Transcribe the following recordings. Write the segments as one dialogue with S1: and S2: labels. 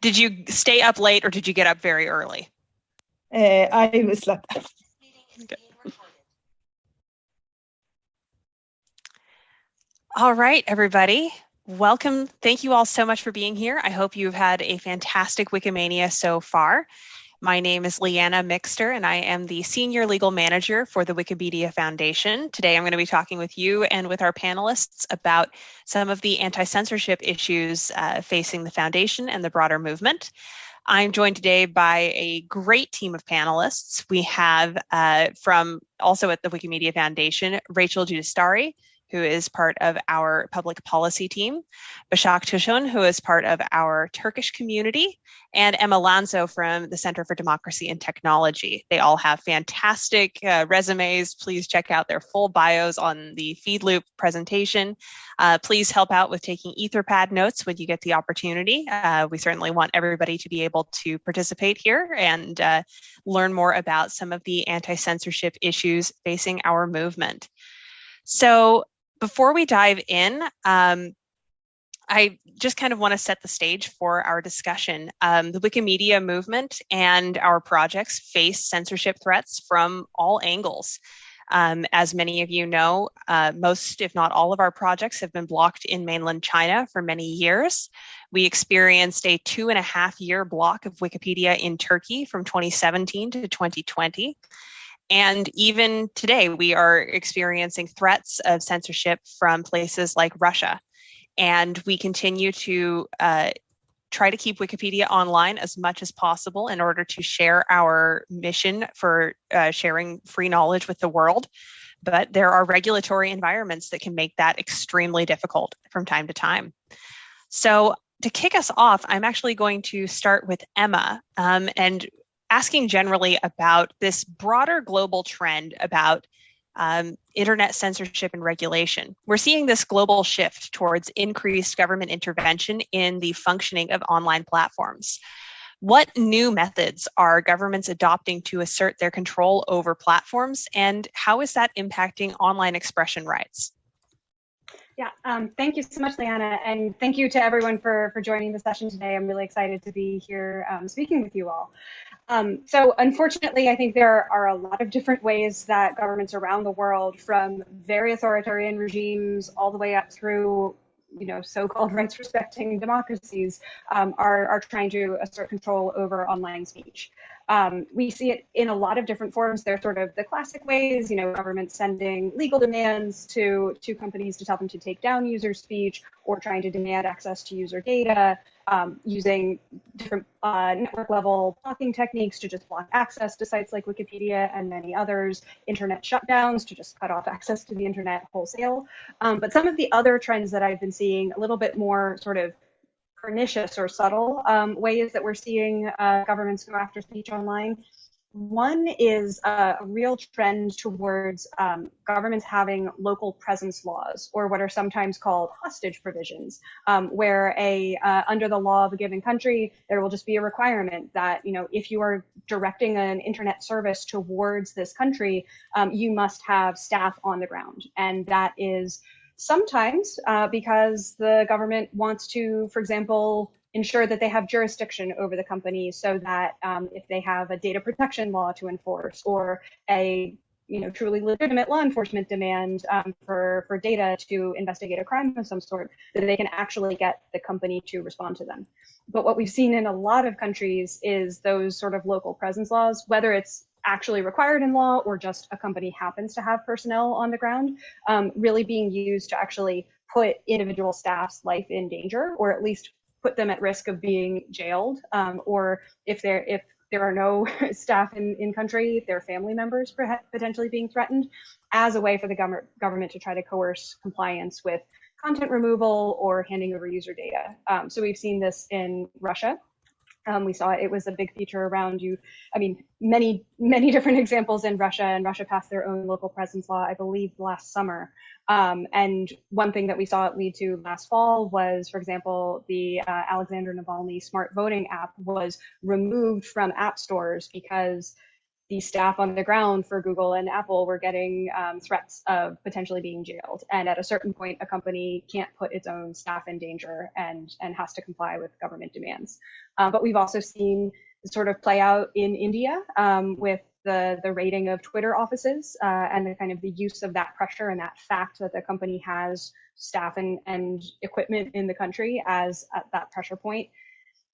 S1: Did you stay up late or did you get up very early?
S2: Uh, I slept.
S1: All right, everybody. Welcome. Thank you all so much for being here. I hope you've had a fantastic Wikimania so far. My name is Leighanna Mixter, and I am the Senior Legal Manager for the Wikimedia Foundation. Today, I'm going to be talking with you and with our panelists about some of the anti-censorship issues uh, facing the Foundation and the broader movement. I'm joined today by a great team of panelists. We have uh, from also at the Wikimedia Foundation, Rachel Judhistari, who is part of our public policy team, Bashak Tosun, who is part of our Turkish community, and Emma Llansó from the Center for Democracy and Technology. They all have fantastic uh, resumes. Please check out their full bios on the FeedLoop presentation. Uh, please help out with taking Etherpad notes when you get the opportunity. Uh, we certainly want everybody to be able to participate here and uh, learn more about some of the anti-censorship issues facing our movement. So before we dive in, um, I just kind of want to set the stage for our discussion. Um, the Wikimedia movement and our projects face censorship threats from all angles. Um, as many of you know, uh, most, if not all of our projects have been blocked in mainland China for many years. We experienced a two and a half year block of Wikipedia in Turkey from 2017 to 2020. And even today, we are experiencing threats of censorship from places like Russia. And we continue to uh, try to keep Wikipedia online as much as possible in order to share our mission for uh, sharing free knowledge with the world. But there are regulatory environments that can make that extremely difficult from time to time. So to kick us off, I'm actually going to start with Emma. Um, and asking generally about this broader global trend about um, internet censorship and regulation. We're seeing this global shift towards increased government intervention in the functioning of online platforms. What new methods are governments adopting to assert their control over platforms, and how is that impacting online expression rights?
S3: Yeah, um, thank you so much, Leighanna, and thank you to everyone for, for joining the session today. I'm really excited to be here um, speaking with you all. Um, so unfortunately, I think there are a lot of different ways that governments around the world, from very authoritarian regimes all the way up through you know, so-called rights-respecting democracies um, are, are trying to assert control over online speech. Um, we see it in a lot of different forms. They're sort of the classic ways, you know, governments sending legal demands to, to companies to tell them to take down user speech or trying to demand access to user data, um, using different uh, network level blocking techniques to just block access to sites like Wikipedia and many others, internet shutdowns to just cut off access to the internet wholesale. Um, but some of the other trends that I've been seeing a little bit more sort of pernicious or subtle um, ways that we're seeing uh, governments go after speech online. One is a real trend towards um, governments having local presence laws, or what are sometimes called hostage provisions, um, where a uh, under the law of a given country, there will just be a requirement that you know if you are directing an internet service towards this country, um, you must have staff on the ground, and that is sometimes uh, because the government wants to, for example, ensure that they have jurisdiction over the company so that um, if they have a data protection law to enforce or a you know, truly legitimate law enforcement demand um, for, for data to investigate a crime of some sort, that they can actually get the company to respond to them. But what we've seen in a lot of countries is those sort of local presence laws, whether it's actually required in law or just a company happens to have personnel on the ground, um, really being used to actually put individual staff's life in danger or at least put them at risk of being jailed um, or if they're if there are no staff in, in country, their family members potentially being threatened as a way for the government government to try to coerce compliance with content removal or handing over user data. Um, so we've seen this in Russia um, we saw it was a big feature around you. I mean, many, many different examples in Russia, and Russia passed their own local presence law, I believe, last summer. Um, and one thing that we saw it lead to last fall was, for example, the uh, Alexander Navalny smart voting app was removed from app stores because the staff on the ground for Google and Apple were getting um, threats of potentially being jailed. And at a certain point, a company can't put its own staff in danger and, and has to comply with government demands. Um, but we've also seen sort of play out in India um, with the, the rating of Twitter offices uh, and the kind of the use of that pressure and that fact that the company has staff and, and equipment in the country as at that pressure point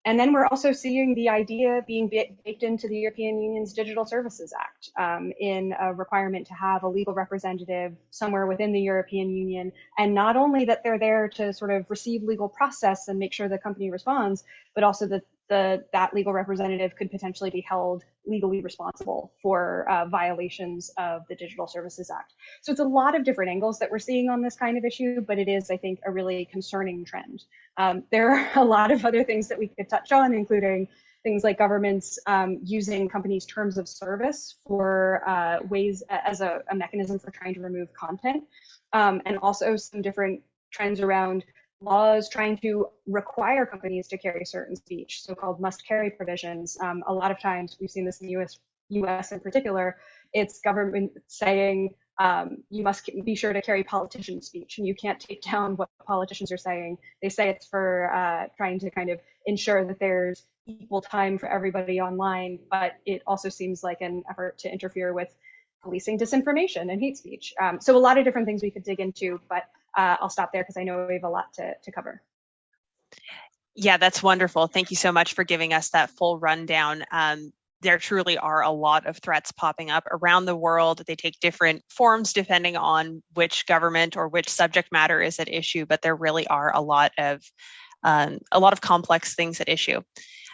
S3: and then we're also seeing the idea being baked into the European Union's Digital Services Act um, in a requirement to have a legal representative somewhere within the European Union. And not only that they're there to sort of receive legal process and make sure the company responds, but also that the that legal representative could potentially be held legally responsible for uh, violations of the Digital Services Act. So it's a lot of different angles that we're seeing on this kind of issue, but it is, I think, a really concerning trend. Um, there are a lot of other things that we could touch on, including things like governments um, using companies' terms of service for uh, ways as a, a, mechanism for trying to remove content, um, and also some different trends around laws trying to require companies to carry certain speech, so-called must-carry provisions. Um, a lot of times, we've seen this in the U.S. U.S. in particular. It's government saying um, you must be sure to carry politician speech, and you can't take down what politicians are saying. They say it's for uh, trying to kind of ensure that there's equal time for everybody online, but it also seems like an effort to interfere with policing disinformation and hate speech. Um, so a lot of different things we could dig into, but uh, I'll stop there because I know we have a lot to, to cover.
S1: Yeah, that's wonderful. Thank you so much for giving us that full rundown. Um, there truly are a lot of threats popping up around the world. They take different forms depending on which government or which subject matter is at issue, but there really are a lot of um, a lot of complex things at issue.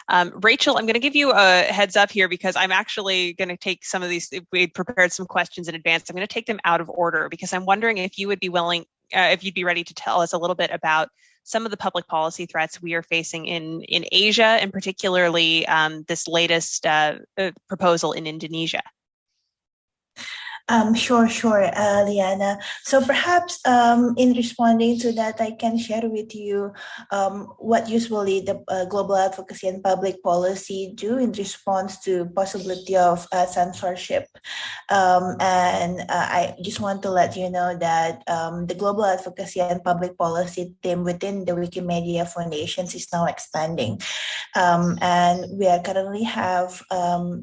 S1: Um, Rachel, I'm going to give you a heads up here because I'm actually going to take some of these. We prepared some questions in advance. I'm going to take them out of order because I'm wondering if you would be willing uh, if you'd be ready to tell us a little bit about some of the public policy threats we are facing in in Asia, and particularly um, this latest uh, uh proposal in Indonesia.
S4: Um, sure, sure, uh, Liana. So perhaps um, in responding to that, I can share with you um, what usually the uh, global advocacy and public policy do in response to possibility of uh, censorship. Um, and uh, I just want to let you know that um, the global advocacy and public policy team within the Wikimedia Foundations is now expanding. Um, and we currently have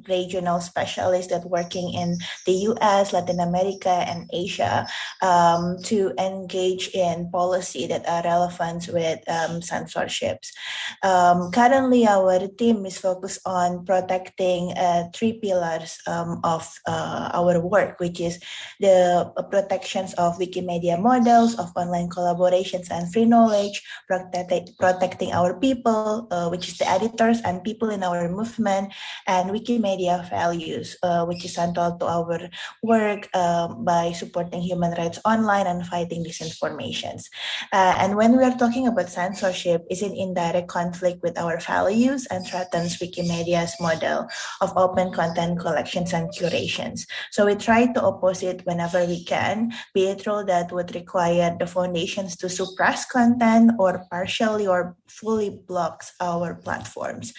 S4: regional specialists that working in the US, Latin America and Asia um, to engage in policy that are relevant with um, censorships. Um, currently, our team is focused on protecting uh, three pillars um, of uh, our work, which is the protections of Wikimedia models, of online collaborations and free knowledge, protect protecting our people, uh, which is the editors and people in our movement, and Wikimedia values, uh, which is central to our work work uh, by supporting human rights online and fighting disinformations. Uh, and when we are talking about censorship, is in indirect conflict with our values and threatens Wikimedia's model of open content collections and curations. So we try to oppose it whenever we can, be it rule that would require the foundations to suppress content or partially or fully blocks our platforms.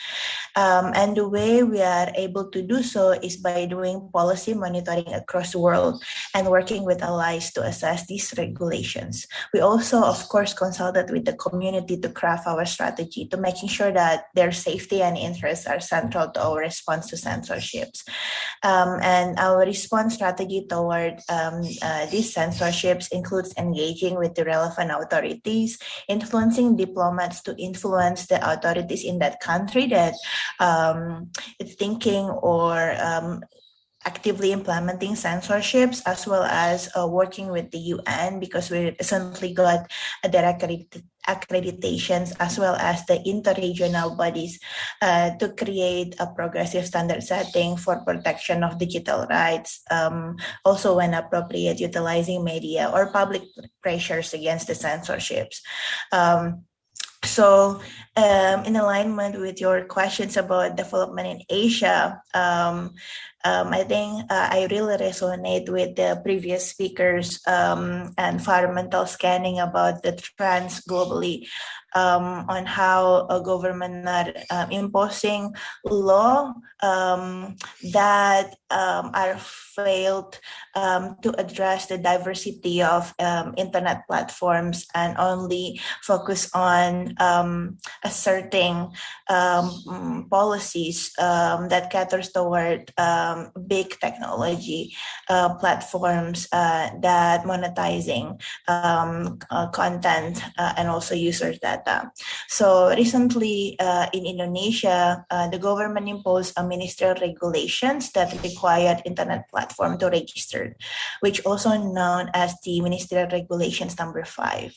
S4: Um, and the way we are able to do so is by doing policy monitoring across world and working with allies to assess these regulations. We also, of course, consulted with the community to craft our strategy to making sure that their safety and interests are central to our response to censorships. Um, and our response strategy toward um, uh, these censorships includes engaging with the relevant authorities, influencing diplomats to influence the authorities in that country that um, thinking or um, actively implementing censorships as well as uh, working with the UN because we recently got a direct accreditations as well as the interregional bodies uh, to create a progressive standard setting for protection of digital rights, um, also when appropriate utilizing media or public pressures against the censorships. Um, so um, in alignment with your questions about development in Asia, um, um, I think uh, I really resonate with the previous speakers um, environmental scanning about the trends globally. um, on how a government are um, imposing law um, that um, are failed um, to address the diversity of um, internet platforms and only focus on asserting policies that caters toward big technology uh, platforms uh, that monetizing um, uh, content uh, and also users data. So recently uh, in Indonesia, uh, the government imposed a ministerial regulations that required internet platform to register, which also known as the ministerial regulations number five.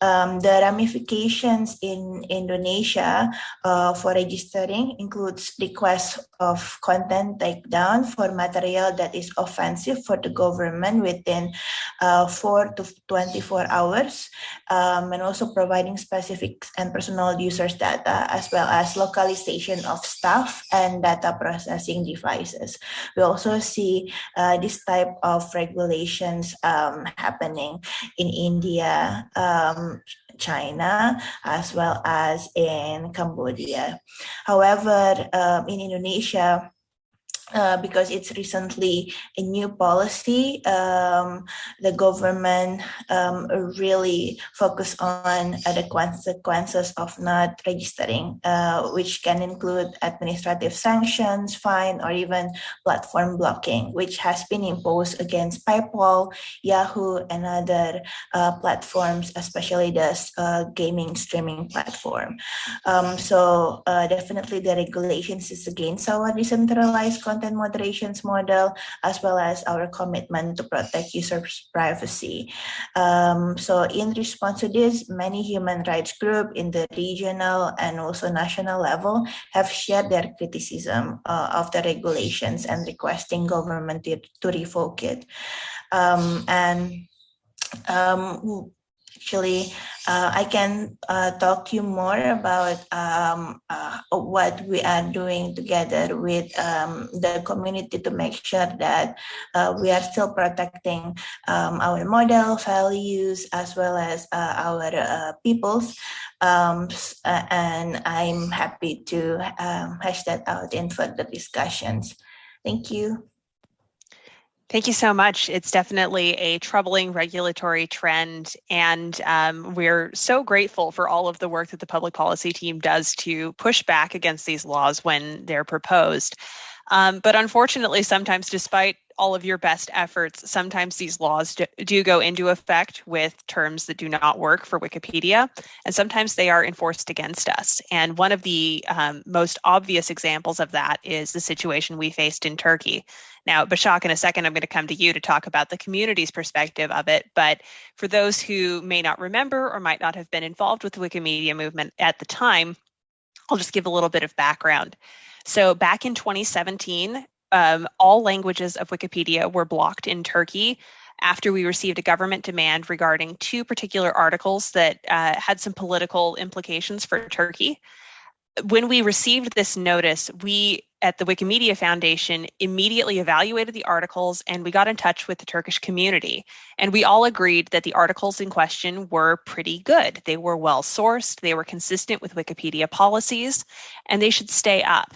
S4: Um, the ramifications in Indonesia for registering includes requests of content takedown for material that is offensive for the government within uh, 4 to 24 hours um, and also providing specific and personal users data as well as localization of staff and data processing devices. We also see uh, this type of regulations um, happening in India, um, China, as well as in Cambodia. However, um, in Indonesia, uh, because it's recently a new policy. Um, the government um, really focus on uh, the consequences of not registering, uh, which can include administrative sanctions, fine, or even platform blocking, which has been imposed against PayPal, Yahoo, and other uh, platforms, especially the uh, gaming streaming platform. Um, so definitely the regulations is against our decentralized content moderations model, as well as our commitment to protect users' privacy. Um, so in response to this, many human rights groups in the regional and also national level have shared their criticism uh, of the regulations and requesting government to, to revoke it. Um, and um, actually uh, I can uh, talk to you more about um, uh, what we are doing together with um, the community to make sure that uh, we are still protecting um, our model values as well as uh, our uh, peoples. Um, and I'm happy to um, hash that out in further discussions. Thank you.
S1: Thank you so much. It's definitely a troubling regulatory trend, and um, we're so grateful for all of the work that the public policy team does to push back against these laws when they're proposed. Um, but unfortunately, sometimes, despite all of your best efforts, sometimes these laws do, do, go into effect with terms that do not work for Wikipedia, and sometimes they are enforced against us. And one of the um, most obvious examples of that is the situation we faced in Turkey. Now, Bashak, in a second, I'm going to come to you to talk about the community's perspective of it. But for those who may not remember or might not have been involved with the Wikimedia movement at the time, I'll just give a little bit of background. So back in 2017, um, all languages of Wikipedia were blocked in Turkey after we received a government demand regarding two particular articles that uh, had some political implications for Turkey. When we received this notice, we at the Wikimedia Foundation immediately evaluated the articles and we got in touch with the Turkish community. And we all agreed that the articles in question were pretty good. They were well sourced, they were consistent with Wikipedia policies, and they should stay up.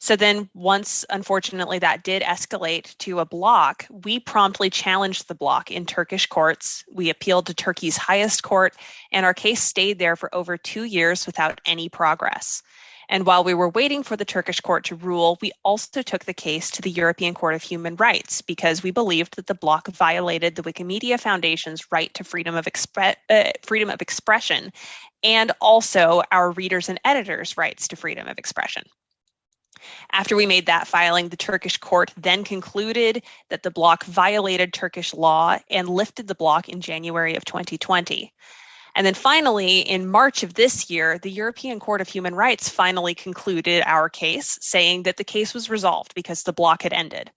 S1: So then, once unfortunately that did escalate to a block, we promptly challenged the block in Turkish courts. We appealed to Turkey's highest court, and our case stayed there for over two years without any progress. And while we were waiting for the Turkish court to rule, we also took the case to the European Court of Human Rights because we believed that the block violated the Wikimedia Foundation's right to freedom of, expre- uh, freedom of expression and also our readers and editors' rights to freedom of expression. After we made that filing, the Turkish court then concluded that the block violated Turkish law and lifted the block in January of 2020. And then finally, in March of this year, the European Court of Human Rights finally concluded our case, saying that the case was resolved because the block had ended.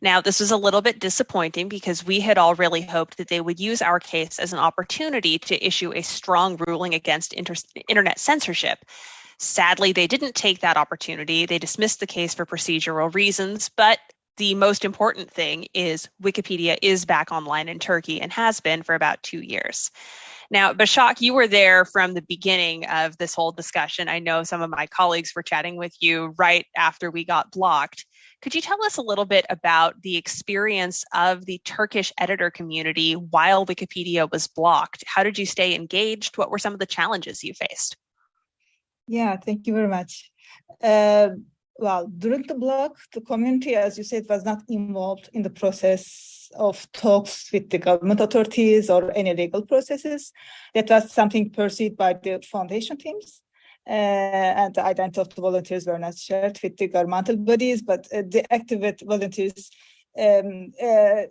S1: Now, this was a little bit disappointing because we had all really hoped that they would use our case as an opportunity to issue a strong ruling against inter- internet censorship. Sadly, they didn't take that opportunity. They dismissed the case for procedural reasons, but the most important thing is Wikipedia is back online in Turkey and has been for about two years. Now, Bashak, you were there from the beginning of this whole discussion. I know some of my colleagues were chatting with you right after we got blocked. Could you tell us a little bit about the experience of the Turkish editor community while Wikipedia was blocked? How did you stay engaged? What were some of the challenges you faced?
S2: Yeah, thank you very much. Uh, well, during the block, the community, as you said, was not involved in the process of talks with the government authorities or any legal processes. That was something pursued by the foundation teams. Uh, and the identity of the volunteers were not shared with the governmental bodies, but uh, the active volunteers, um, uh,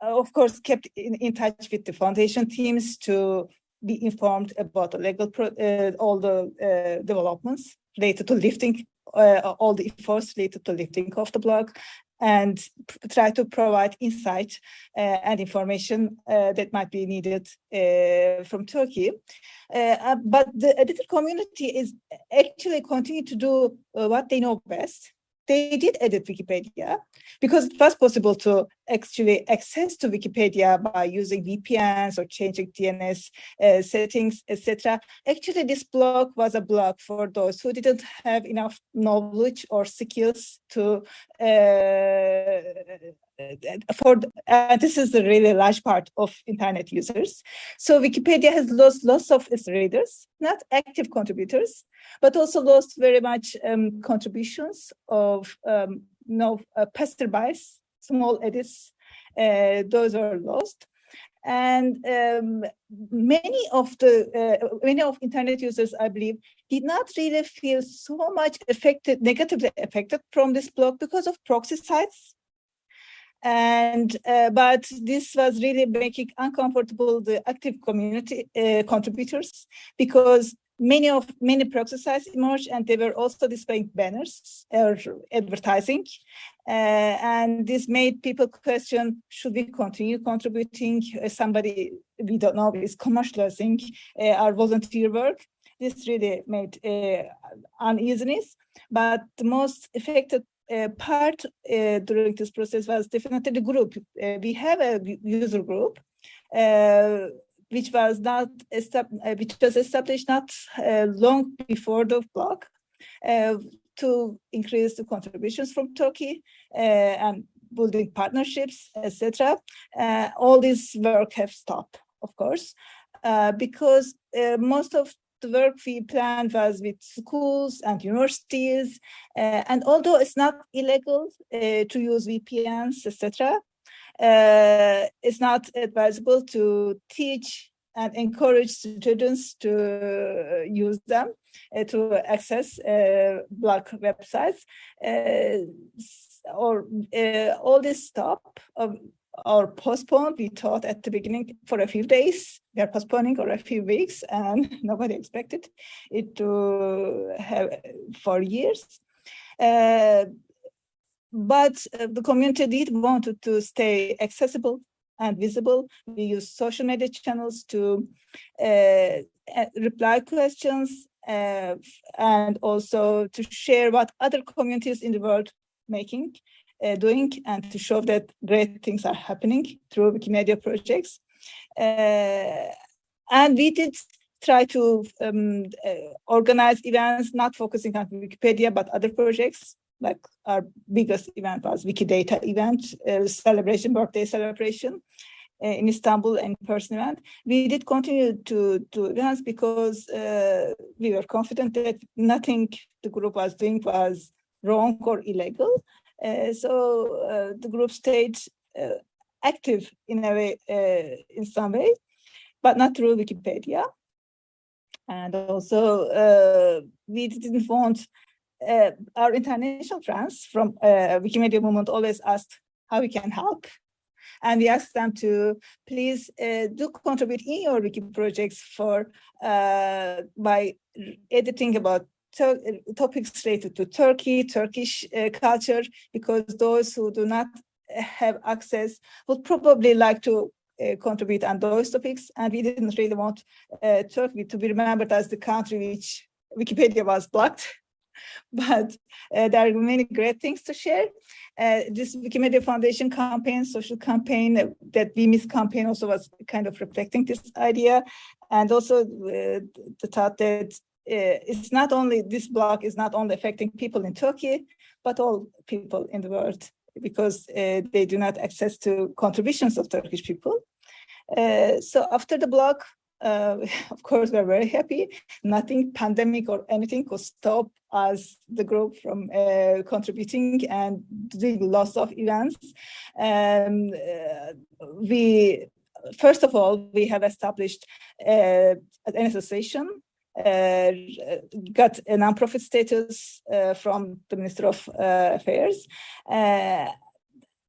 S2: of course, kept in, in, touch with the foundation teams to be informed about the legal, uh, all the uh, developments related to lifting uh, all the efforts related to lifting of the block and try to provide insight uh, and information uh, that might be needed uh, from Turkey. But the editor community is actually continue to do what they know best, they did edit Wikipedia because it was possible to actually access to Wikipedia by using VPNs or changing DNS uh, settings, etc. Actually, this blog was a blog for those who didn't have enough knowledge or skills to uh, for and this is a really large part of internet users. So Wikipedia has lost lots of its readers, not active contributors, but also lost very much um, contributions of um, you know, uh, passerbys, small edits, uh, those are lost. And um, many of the uh, many of internet users, I believe, did not really feel so much affected, negatively affected from this block because of proxy sites and uh, but this was really making uncomfortable the active community uh, contributors because many of many proxy sites emerged and they were also displaying banners or advertising. Uh, and this made people question should we continue contributing? Uh, somebody we don't know is commercializing uh, our volunteer work. This really made uh, uneasiness. But the most affected uh, part uh, during this process was definitely the group. Uh, we have a user group which was not which was established not long before the block to increase the contributions from Turkey and building partnerships, etc. Uh, all this work have stopped, of course, uh, because uh, most of the work we planned was with schools and universities. Uh, and although it's not illegal uh, to use VPNs, etc., uh, it's not advisable to teach and encourage students to use them uh, to access uh, block websites. Uh, or all this stop or postponed. We thought at the beginning for a few days, we are postponing or a few weeks, and nobody expected it to have for years. But uh, the community did want to stay accessible and visible. We use social media channels to uh, reply questions uh, and also to share what other communities in the world making uh, doing and to show that great things are happening through Wikimedia projects. Uh, and we did try to um, uh, organize events, not focusing on Wikipedia, but other projects. Like our biggest event was Wikidata event, uh, celebration, birthday celebration uh, in Istanbul and person event. We did continue to do events because uh, we were confident that nothing the group was doing was wrong or illegal. Uh, so the group stayed active in a way, in some way, but not through Wikipedia. And also, we didn't want uh, our international friends from uh, Wikimedia movement always asked how we can help. And we asked them to please uh, do contribute in your wiki projects for by editing about topics related to Turkey, Turkish uh, culture, because those who do not have access would probably like to uh, contribute on those topics. And we didn't really want uh, Turkey to be remembered as the country which Wikipedia was blocked. but uh, there are many great things to share. uh, this Wikimedia Foundation campaign, social campaign, uh, that We Miss campaign also was kind of reflecting this idea. And also uh, the thought that uh, it's not only, this blog is not only affecting people in Turkey, but all people in the world because they do not access to contributions of Turkish people. So after the blog, uh, of course, we're very happy. Nothing pandemic or anything could stop us, the group, from uh, contributing and doing lots of events. Um, uh, we, first of all, we have established uh, an association uh, got a nonprofit status uh, from the Minister of uh, Affairs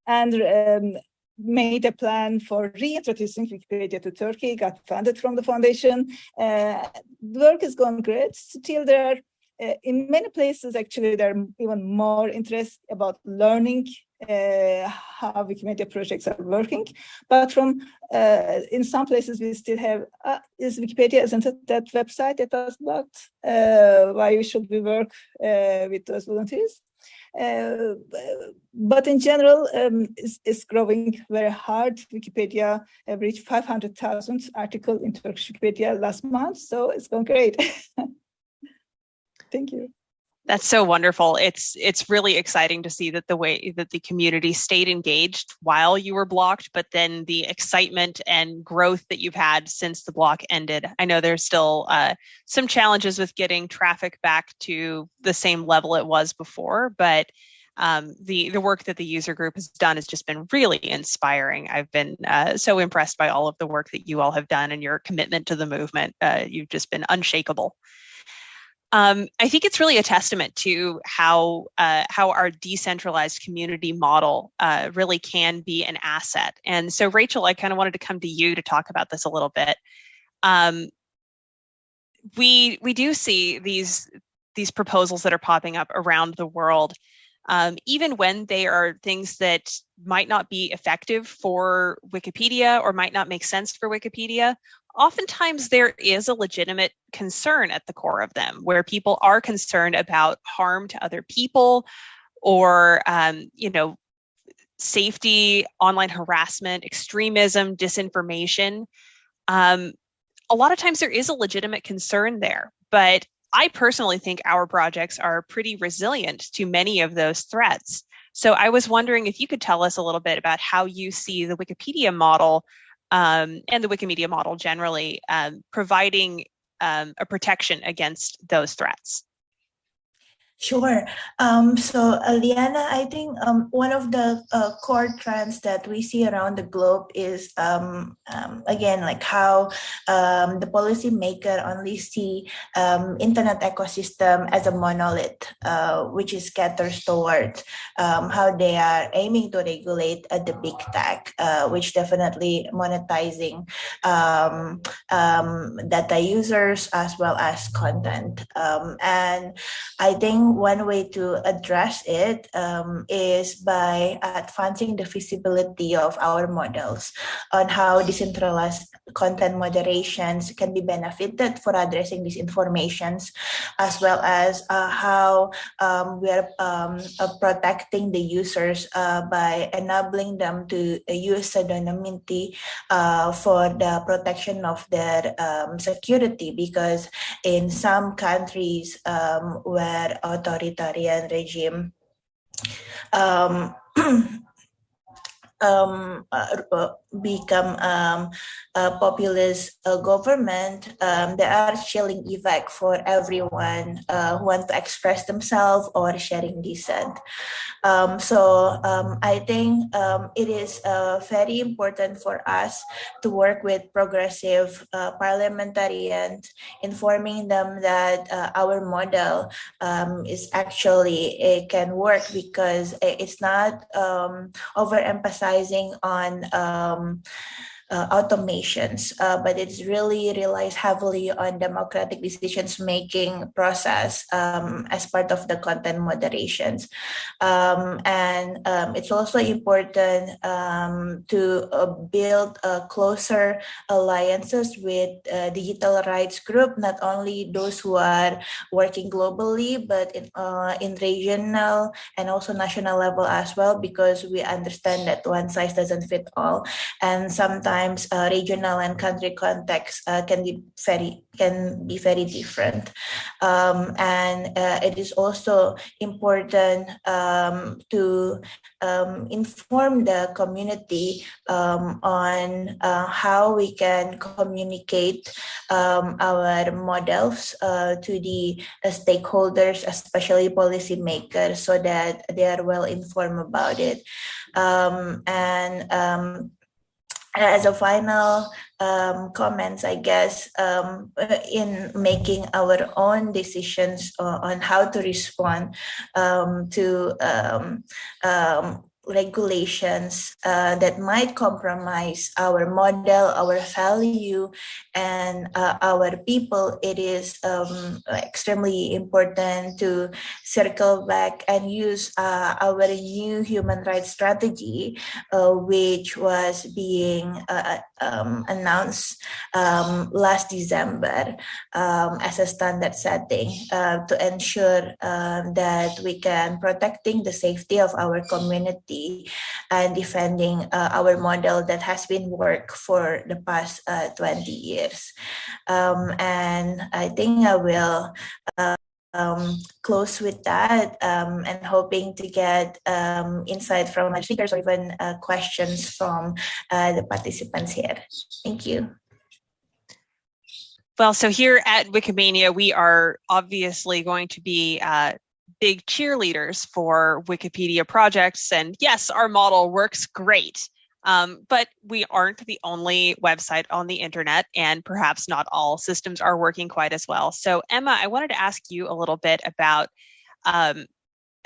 S2: and um, made a plan for reintroducing Wikipedia to Turkey, got funded from the foundation. Uh, work is going great. Still there uh, in many places, actually, there are even more interest about learning uh, how Wikimedia projects are working. But from, uh, in some places, we still have, uh, is Wikipedia, isn't it that website that was blocked? Uh, why should we work with those volunteers? Uh, but in general, um, it's, it's, growing very hard. Wikipedia have reached 500,000 articles in Turkish Wikipedia last month, so it's going great. Thank you.
S1: That's so wonderful. It's it's really exciting to see that the way that the community stayed engaged while you were blocked, but then the excitement and growth that you've had since the block ended. I know there's still uh, some challenges with getting traffic back to the same level it was before, but um, the the work that the user group has done has just been really inspiring. I've been uh, so impressed by all of the work that you all have done and your commitment to the movement. Uh, you've just been unshakable. Um, I think it's really a testament to how uh, how our decentralized community model uh, really can be an asset. And so, Rachel, I kind of wanted to come to you to talk about this a little bit. Um, we we do see these these proposals that are popping up around the world, um, even when they are things that might not be effective for Wikipedia or might not make sense for Wikipedia oftentimes there is a legitimate concern at the core of them where people are concerned about harm to other people or um, you know safety online harassment extremism disinformation. Um, a lot of times there is a legitimate concern there but i personally think our projects are pretty resilient to many of those threats. So i was wondering if you could tell us a little bit about how you see the wikipedia model um, and the Wikimedia model generally, um, providing um, a protection against those threats.
S4: Sure. Um, so, uh, Liana, I think um, one of the uh, core trends that we see around the globe is, um, um again, like how um, the policymaker only see um, internet ecosystem as a monolith, uh, which is caters toward how they are aiming to regulate uh, the big tech, uh, which definitely monetizing data users as well as content. and I think one way to address it um, is by advancing the feasibility of our models on how decentralized content moderations can be benefited for addressing these informations, as well as uh, how um, we are um, uh, protecting the users uh, by enabling them to use pseudonymity uh, for the protection of their um, security. Because in some countries um, where authoritarian regime. Um, um, uh, become um, a populist uh, government, um, there are chilling effect for everyone uh, who want to express themselves or sharing dissent. Um, so um, I think um, it is uh, very important for us to work with progressive uh, parliamentarians, informing them that uh, our model um, is actually it can work because it's not overemphasizing on uh, automations, uh, but it really relies heavily on democratic decisions making process um, as part of the content moderations. Um, and um, it's also important um, to uh, build closer alliances with uh, digital rights group, not only those who are working globally, but in, uh, in regional and also national level as well, because we understand that one size doesn't fit all. And sometimes uh, regional and country context uh, can be very can be very different. Um, and uh, it is also important um, to um, inform the community um, on uh, how we can communicate um, our models uh, to the stakeholders, especially policymakers, so that they are well informed about it. Um, and um, as a final um, comments, I guess, um, in making our own decisions on how to respond um, to um, um, regulations uh, that might compromise our model, our value, and uh, our people, it is um, extremely important to circle back and use uh, our new human rights strategy, uh, which was being uh, um, announced um, last December um, as a standard setting uh, to ensure that we can protecting the safety of our community and defending uh, our model that has been work for the past uh, 20 years. Um, and I think I will uh, um, close with that um, and hoping to get um, insight from my speakers or even uh, questions from uh, the participants here. Thank you.
S1: Well, so here at Wikimania, we are obviously going to be uh, big cheerleaders for Wikipedia projects. And yes, our model works great. Um, but we aren't the only website on the internet, and perhaps not all systems are working quite as well. So, Emma, I wanted to ask you a little bit about um,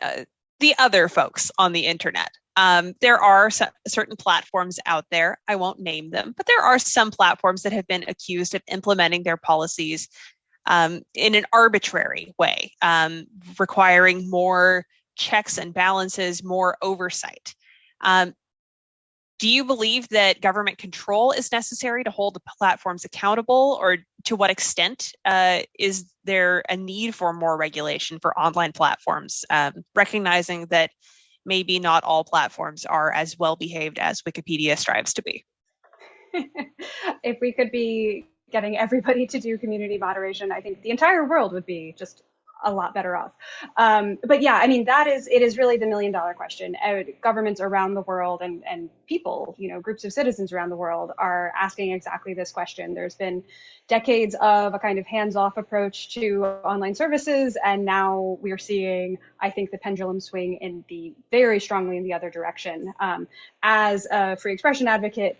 S1: uh, the other folks on the internet. Um, there are certain platforms out there, I won't name them, but there are some platforms that have been accused of implementing their policies um, in an arbitrary way, um, requiring more checks and balances, more oversight. Um, do you believe that government control is necessary to hold the platforms accountable, or to what extent uh, is there a need for more regulation for online platforms, um, recognizing that maybe not all platforms are as well behaved as Wikipedia strives to be?
S3: if we could be getting everybody to do community moderation, I think the entire world would be just a lot better off. Um, but yeah, I mean, that is, it is really the million dollar question. Uh, governments around the world and, and people, you know, groups of citizens around the world are asking exactly this question. There's been decades of a kind of hands off approach to online services. And now we're seeing, I think, the pendulum swing in the very strongly in the other direction. Um, as a free expression advocate,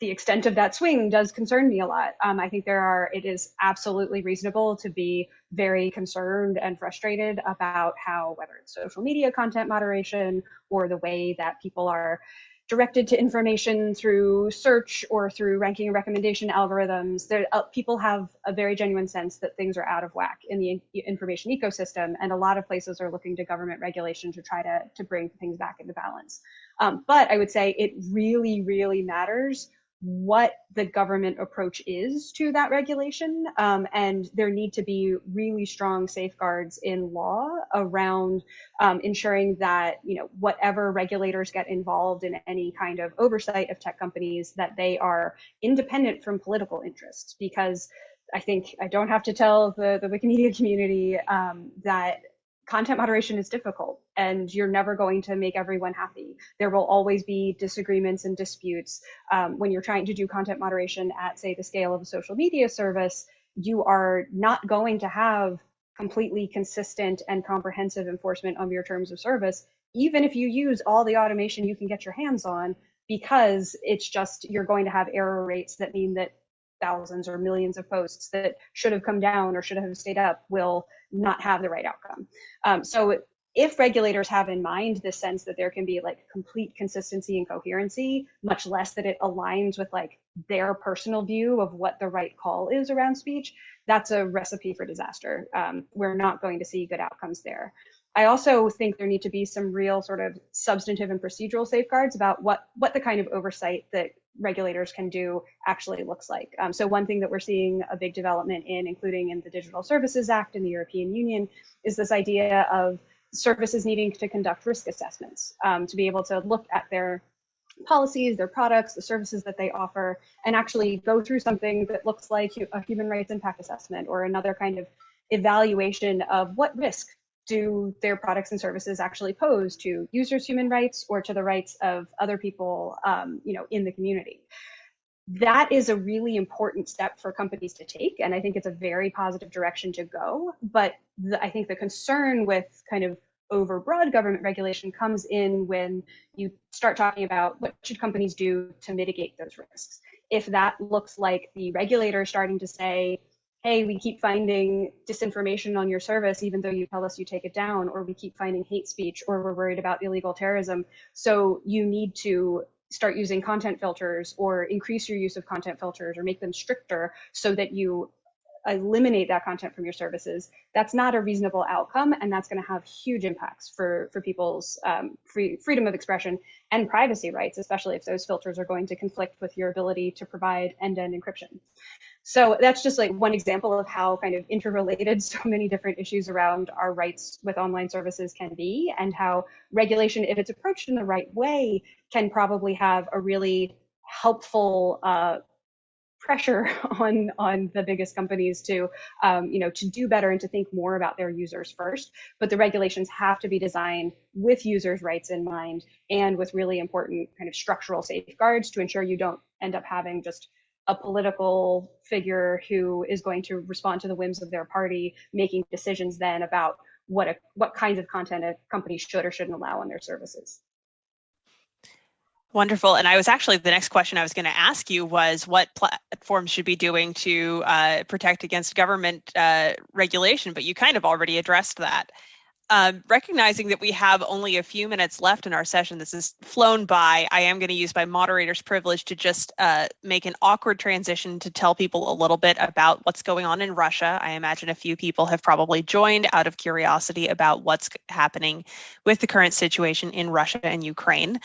S3: the extent of that swing does concern me a lot. Um, I think there are, it is absolutely reasonable to be very concerned and frustrated about how, whether it's social media content moderation or the way that people are directed to information through search or through ranking and recommendation algorithms, there, uh, people have a very genuine sense that things are out of whack in the information ecosystem, and a lot of places are looking to government regulation to try to, to bring things back into balance. Um, but I would say it really, really matters what the government approach is to that regulation. Um, and there need to be really strong safeguards in law around um, ensuring that, you know, whatever regulators get involved in any kind of oversight of tech companies, that they are independent from political interests. Because I think I don't have to tell the, the Wikimedia community um, that content moderation is difficult and you're never going to make everyone happy. There will always be disagreements and disputes. Um, when you're trying to do content moderation at, say, the scale of a social media service, you are not going to have completely consistent and comprehensive enforcement of your terms of service, even if you use all the automation you can get your hands on, because it's just you're going to have error rates that mean that thousands or millions of posts that should have come down or should have stayed up will not have the right outcome. Um, so if regulators have in mind the sense that there can be like complete consistency and coherency, much less that it aligns with like their personal view of what the right call is around speech, that's a recipe for disaster. Um, we're not going to see good outcomes there. I also think there need to be some real sort of substantive and procedural safeguards about what what the kind of oversight that regulators can do actually looks like. Um, so one thing that we're seeing a big development in, including in the Digital Services Act in the European Union, is this idea of services needing to conduct risk assessments um, to be able to look at their policies, their products, the services that they offer, and actually go through something that looks like a human rights impact assessment or another kind of evaluation of what risk do their products and services actually pose to users' human rights or to the rights of other people, um, you know, in the community that is a really important step for companies to take. And I think it's a very positive direction to go. But the, I think the concern with kind of over broad government regulation comes in when you start talking about what should companies do to mitigate those risks. If that looks like the regulator starting to say, hey, we keep finding disinformation on your service, even though you tell us you take it down, or we keep finding hate speech, or we're worried about illegal terrorism. So you need to start using content filters or increase your use of content filters or make them stricter so that you eliminate that content from your services that's not a reasonable outcome and that's going to have huge impacts for for people's um, free, freedom of expression and privacy rights especially if those filters are going to conflict with your ability to provide end-to-end encryption so that's just like one example of how kind of interrelated so many different issues around our rights with online services can be and how regulation, if it's approached in the right way, can probably have a really helpful uh, pressure on on the biggest companies to um, you know to do better and to think more about their users first. But the regulations have to be designed with users rights in mind and with really important kind of structural safeguards to ensure you don't end up having just a political figure who is going to respond to the whims of their party, making decisions then about what a, what kinds of content a company should or shouldn't allow on their services.
S1: Wonderful. And I was actually the next question I was going to ask you was what platforms should be doing to uh, protect against government uh, regulation, but you kind of already addressed that. Um, recognizing that we have only a few minutes left in our session, this has flown by. I am going to use my moderator's privilege to just uh, make an awkward transition to tell people a little bit about what's going on in Russia. I imagine a few people have probably joined out of curiosity about what's happening with the current situation in Russia and Ukraine.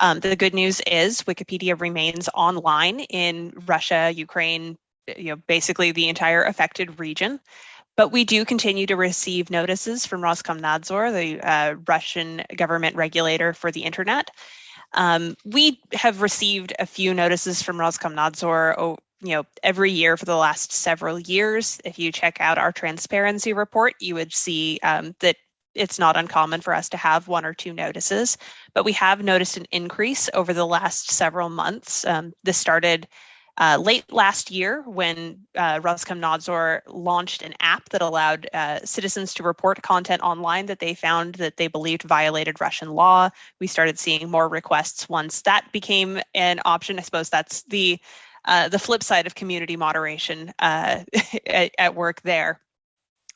S1: Um, the good news is Wikipedia remains online in Russia, Ukraine, you know, basically the entire affected region. But we do continue to receive notices from Roskomnadzor, the uh, Russian government regulator for the internet. Um, we have received a few notices from Roskomnadzor oh, you know, every year for the last several years. If you check out our transparency report, you would see um, that it's not uncommon for us to have one or two notices, but we have noticed an increase over the last several months. Um, this started uh, late last year, when uh, Roskomnadzor launched an app that allowed uh, citizens to report content online that they found that they believed violated Russian law, we started seeing more requests once that became an option. I suppose that's the uh, the flip side of community moderation uh, at, at work there.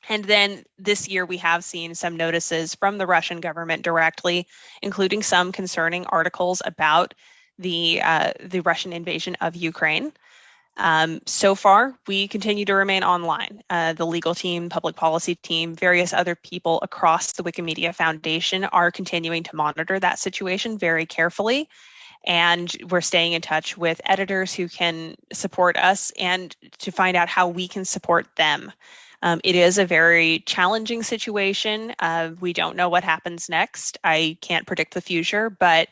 S1: And then this year, we have seen some notices from the Russian government directly, including some concerning articles about the uh, the Russian invasion of Ukraine. Um, so far, we continue to remain online. Uh, the legal team, public policy team, various other people across the Wikimedia Foundation are continuing to monitor that situation very carefully. And we're staying in touch with editors who can support us and to find out how we can support them. Um, it is a very challenging situation. Uh, we don't know what happens next. I can't predict the future, but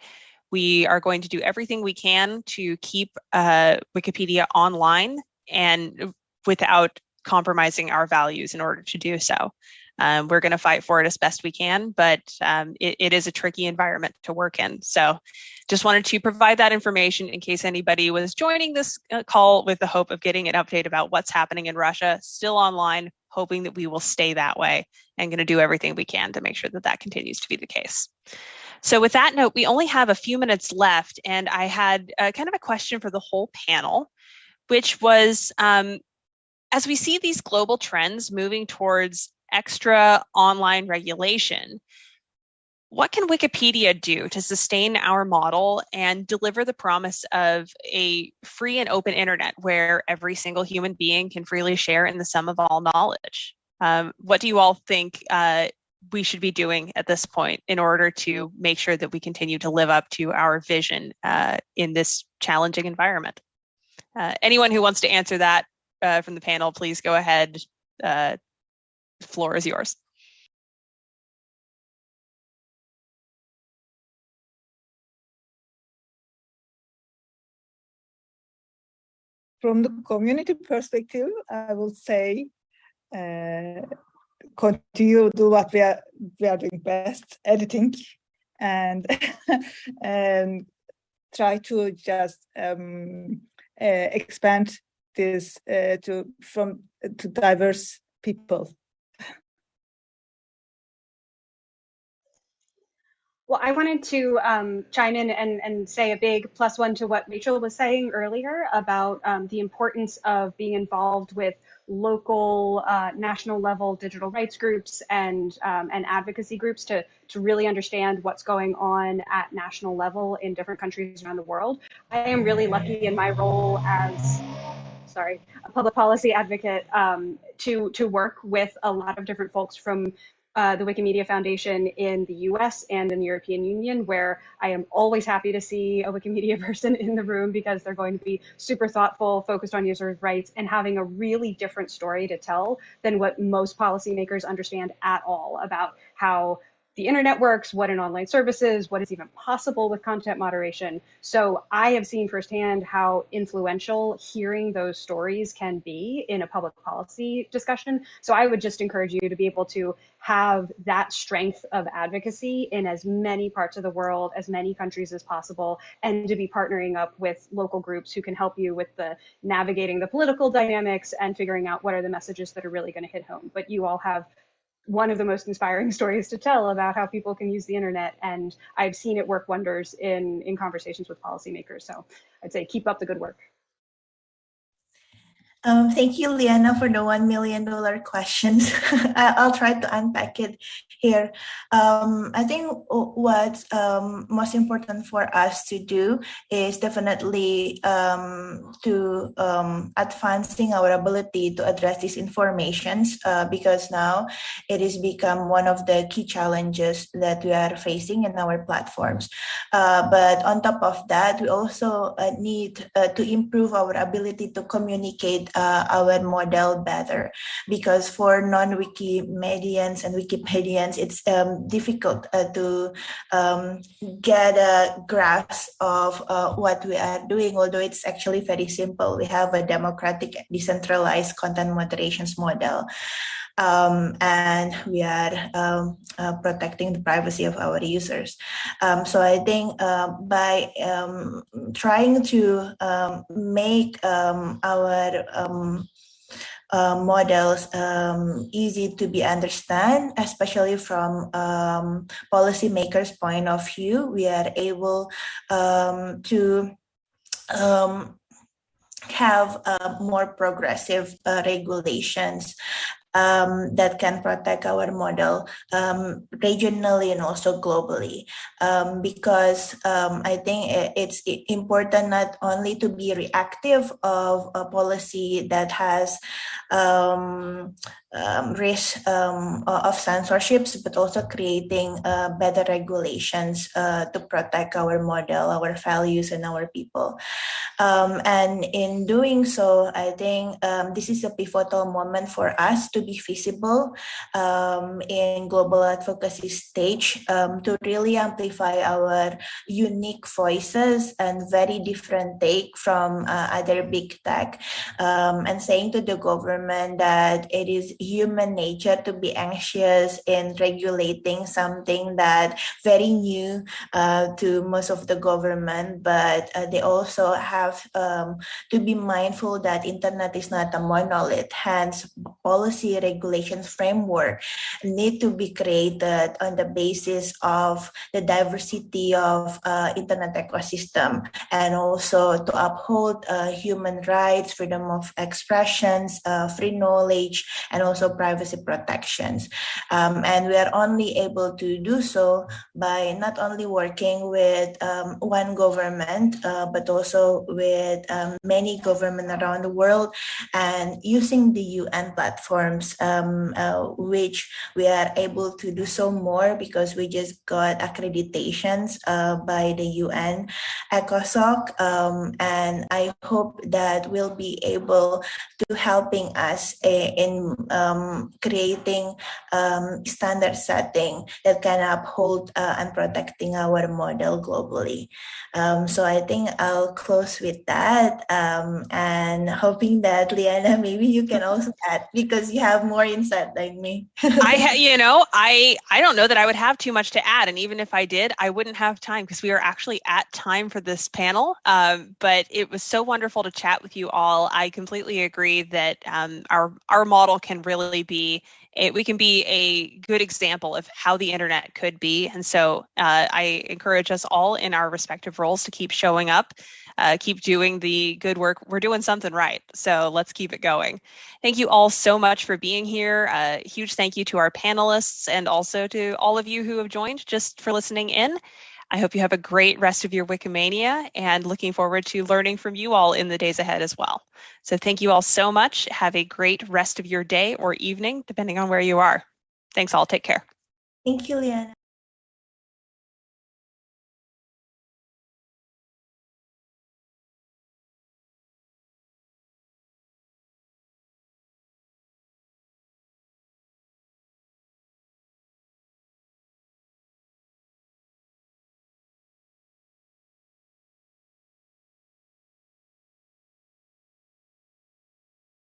S1: we are going to do everything we can to keep uh, Wikipedia online and without compromising our values in order to do so. Um, we're going to fight for it as best we can, but um, it, it is a tricky environment to work in. So just wanted to provide that information in case anybody was joining this uh, call with the hope of getting an update about what's happening in Russia, still online, hoping that we will stay that way and going to do everything we can to make sure that that continues to be the case. So with that note, we only have a few minutes left, and I had uh, kind of a question for the whole panel, which was, um, as we see these global trends moving towards extra online regulation, what can Wikipedia do to sustain our model and deliver the promise of a free and open internet where every single human being can freely share in the sum of all knowledge? Um, what do you all think uh, we should be doing at this point in order to make sure that we continue to live up to our vision uh, in this challenging environment? Uh, anyone who wants to answer that uh, from the panel, please go ahead. Uh, floor is yours.
S2: from the community perspective, I will say uh, continue do what we are we are doing best, editing, and and try to just um, uh, expand this uh, to from to diverse people.
S3: Well, I wanted to um, chime in and, and say a big plus one to what Rachel was saying earlier about um, the importance of being involved with local, uh, national level digital rights groups and um, and advocacy groups to to really understand what's going on at national level in different countries around the world. I am really lucky in my role as sorry, a public policy advocate um, to to work with a lot of different folks from uh, the Wikimedia Foundation in the US and in the European Union, where I am always happy to see a Wikimedia person in the room because they're going to be super thoughtful, focused on users' rights, and having a really different story to tell than what most policymakers understand at all about how the internet works, what an online service is, what is even possible with content moderation. So I have seen firsthand how influential hearing those stories can be in a public policy discussion. So I would just encourage you to be able to have that strength of advocacy in as many parts of the world, as many countries as possible, and to be partnering up with local groups who can help you with the navigating the political dynamics and figuring out what are the messages that are really going to hit home. But you all have one of the most inspiring stories to tell about how people can use the internet. And I've seen it work wonders in, in conversations with policymakers. So I'd say keep up the good work.
S4: Um, thank you, Leighanna, for the $1 million questions. I'll try to unpack it here. Um, I think what's um, most important for us to do is definitely um, to um, advancing our ability to address disinformations uh, because now it has become one of the key challenges that we are facing in our platforms. Uh, but on top of that, we also uh, need uh, to improve our ability to communicate uh, our model better because for non-Wikimedians and Wikipedians, it's um, difficult uh, to um, get a grasp of uh, what we are doing, although it's actually very simple. We have a democratic, decentralized content moderations model. Um, and we are um, uh, protecting the privacy of our users. Um, so I think uh, by um, trying to um, make our uh, models um, easy to be understand, especially from um, policymakers' point of view. We are able um, to have uh, more progressive uh, regulations um, that can protect our model um, regionally and also globally. Um, because um, I think it's important not only to be reactive of a policy that has um, um, risk of censorships, but also creating uh, better regulations uh, to protect our model, our values, and our people. And in doing so, I think this is a pivotal moment for us to be visible um, in global advocacy stage um, to really amplify our unique voices and very different take from uh, other big tech and saying to the government that it is human nature to be anxious in regulating something that very new uh, to most of the government, but uh, they also have um, to be mindful that internet is not a monolith. Hence, policy policy regulations framework need to be created on the basis of the diversity of uh, internet ecosystem and also to uphold uh, human rights, freedom of expressions, uh, free knowledge, and also privacy protections. Um, and we are only able to do so by not only working with um, one government, uh, but also with um, many governments around the world and using the UN um, uh, which we are able to do so more because we just got accreditations uh, by the UN ECOSOC. Um, and I hope that we'll be able to helping us eh, in um, creating um, standard setting that can uphold uh, and protecting our model globally. Um, so I think I'll close with that um, and hoping that Leighanna, maybe you can also add because you have more insight than me.
S1: I, you know, I I don't know that I would have too much to add, and even if I did, I wouldn't have time because we are actually at time for this panel. Um, but it was so wonderful to chat with you all. I completely agree that um, our our model can really be it, we can be a good example of how the internet could be. And so uh, I encourage us all in our respective roles to keep showing up, uh, keep doing the good work. We're doing something right. So let's keep it going. Thank you all so much for being here. Uh, huge thank you to our panelists and also to all of you who have joined just for listening in. I hope you have a great rest of your Wikimania and looking forward to learning from you all in the days ahead as well. So thank you all so much. Have a great rest of your day or evening, depending on where you are. Thanks all. Take care.
S4: Thank you, Leighanna.